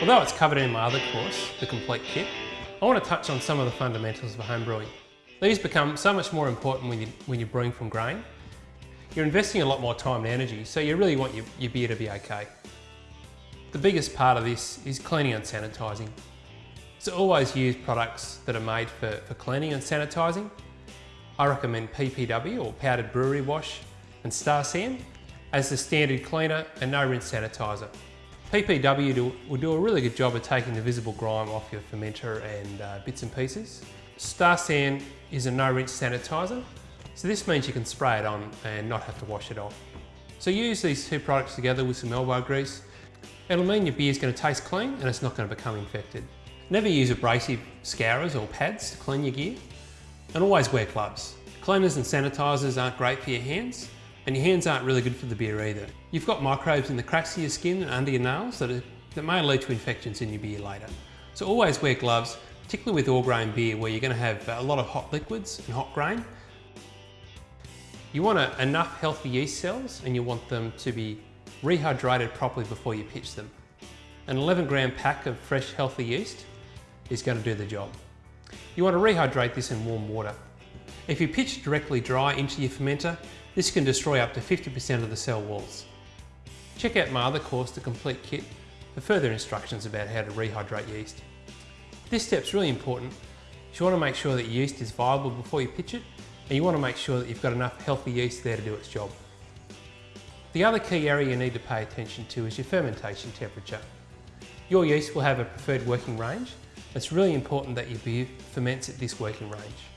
Although it's covered in my other course, the complete kit, I want to touch on some of the fundamentals of home brewing. These become so much more important when, you, when you're brewing from grain. You're investing a lot more time and energy, so you really want your, your beer to be okay. The biggest part of this is cleaning and sanitising. So always use products that are made for, for cleaning and sanitising. I recommend PBW or powdered brewery wash and Star San as the standard cleaner and no rinse sanitizer. PBW do, will do a really good job of taking the visible grime off your fermenter and uh, bits and pieces. Star San is a no rinse sanitizer, so this means you can spray it on and not have to wash it off. So use these two products together with some elbow grease. It'll mean your beer is going to taste clean and it's not going to become infected. Never use abrasive scourers or pads to clean your gear. And always wear gloves. Cleaners and sanitisers aren't great for your hands, and your hands aren't really good for the beer either. You've got microbes in the cracks of your skin and under your nails that, are, that may lead to infections in your beer later. So always wear gloves, particularly with all grain beer where you're going to have a lot of hot liquids and hot grain. You want a, enough healthy yeast cells and you want them to be rehydrated properly before you pitch them. An 11 gram pack of fresh healthy yeast is going to do the job. You want to rehydrate this in warm water. If you pitch directly dry into your fermenter, this can destroy up to 50% of the cell walls. Check out my other course, The Complete Kit, for further instructions about how to rehydrate yeast. This step's really important. You want to make sure that your yeast is viable before you pitch it, and you want to make sure that you've got enough healthy yeast there to do its job. The other key area you need to pay attention to is your fermentation temperature. Your yeast will have a preferred working range. It's really important that your beer ferments at this working range.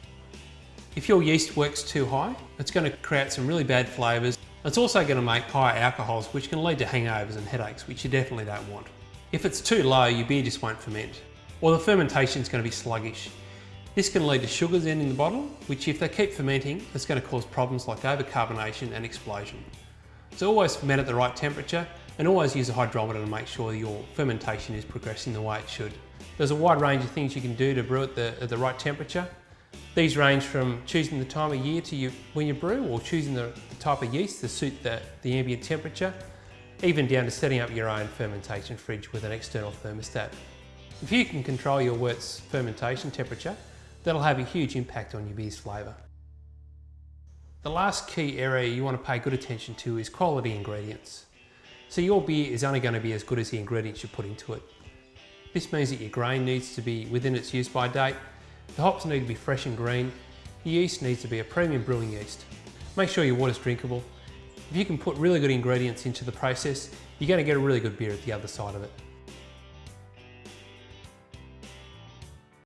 If your yeast works too high, it's going to create some really bad flavours. It's also going to make higher alcohols, which can lead to hangovers and headaches, which you definitely don't want. If it's too low, your beer just won't ferment. Or the fermentation is going to be sluggish. This can lead to sugars in the bottle, which if they keep fermenting, it's going to cause problems like overcarbonation and explosion. So always ferment at the right temperature and always use a hydrometer to make sure your fermentation is progressing the way it should. There's a wide range of things you can do to brew at the, at the right temperature. These range from choosing the time of year to you, when you brew or choosing the, the type of yeast to suit the, the ambient temperature, even down to setting up your own fermentation fridge with an external thermostat. If you can control your wort's fermentation temperature, that'll have a huge impact on your beer's flavour. The last key area you want to pay good attention to is quality ingredients. So your beer is only going to be as good as the ingredients you put into it. This means that your grain needs to be within its use by date the hops need to be fresh and green. The yeast needs to be a premium brewing yeast. Make sure your water's drinkable. If you can put really good ingredients into the process, you're going to get a really good beer at the other side of it.